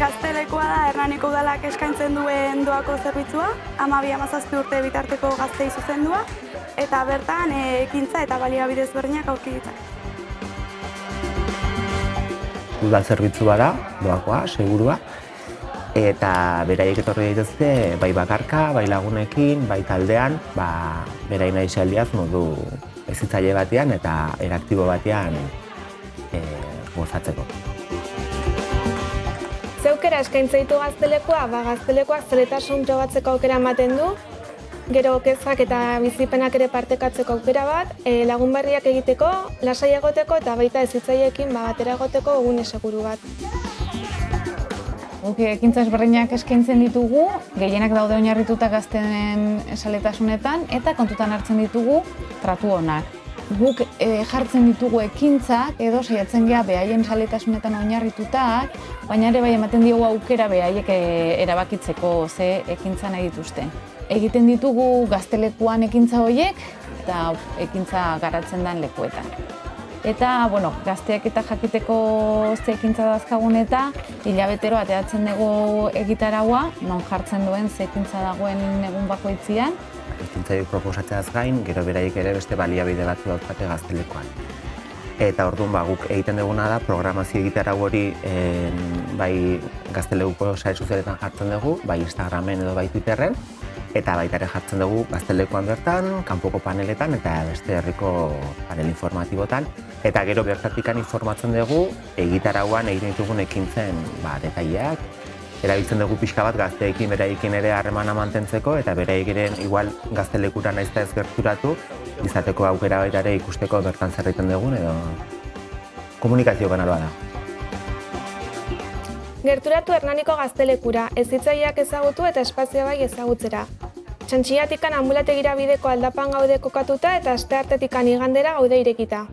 Hernaniko udalak eskaintzen duen doako zerbitzua, amabi amazazpi urte bitarteko gaztei zuzendua, eta bertan e, ekintza eta baliabide ezberdinak aurki ditzak. Udal zerbitzu bada, doakoa, segurua, eta beraiek etorri daitezke bai bakarka, bai lagunekin, bai taldean, ba, berain nahi xaldiaz modu ezitzaile batean eta eraktibo batean e, gozatzeko. Zeukera eskaintza ditu gaztelekoa, ba gaztelekoak zeletasun probatzeko aukera ematen du, gero kezkak eta bizipenak ere partekatzeko aukera bat, e, lagun berriak egiteko, lasai egoteko eta baita ezitzaiekin ba, batera egoteko egune seguru bat. Guk ekintza ezberdinak eskaintzen ditugu, gehienak daude oinarrituta gazten esaletasunetan eta kontutan hartzen ditugu tratu onak. Guk e, jartzen ditugu ekintzak edo saiatzen gea behaien saletasunetan oinarritutak, baina ere bai ematen diogu aukera behaiek e, erabakitzeko ze ekintza nahi dituzten. Egiten ditugu gaztelekuan ekintza horiek eta ekintza garatzen den lekuetan. Eta, bueno, gazteak eta jakiteko ze ekintza dazkagun eta hilabetero ateatzen dugu egitaragua, non jartzen duen ze ekintza dagoen egun bakoitzian. Ekintzaiek proposatzeaz gain, gero beraiek ere beste baliabide batzu daukate gaztelekoan. Eta orduan ba, guk egiten duguna da, programazio egitara hori en, bai gaztelekuko sare sozialetan jartzen dugu, bai Instagramen edo bai Twitterren, eta baita ere jartzen dugu gaztelekuan bertan, kanpoko paneletan eta beste herriko panel informatibotan. Eta gero bertatikan informatzen dugu egitarauan egin ditugun ekintzen ba, detaileak, erabiltzen dugu pixka bat gazteekin beraikin ere harremana mantentzeko eta beraiek ere igual gaztelekura naizta ez gerturatu izateko aukera baita ere ikusteko bertan zer egiten dugun edo komunikazio kanaloa da. Gerturatu Hernaniko gaztelekura, ezitzaileak ezagutu eta espazio bai ezagutzera. Txantxiatikan ambulategira bideko aldapan gaude kokatuta eta asteartetikan igandera gaude irekita.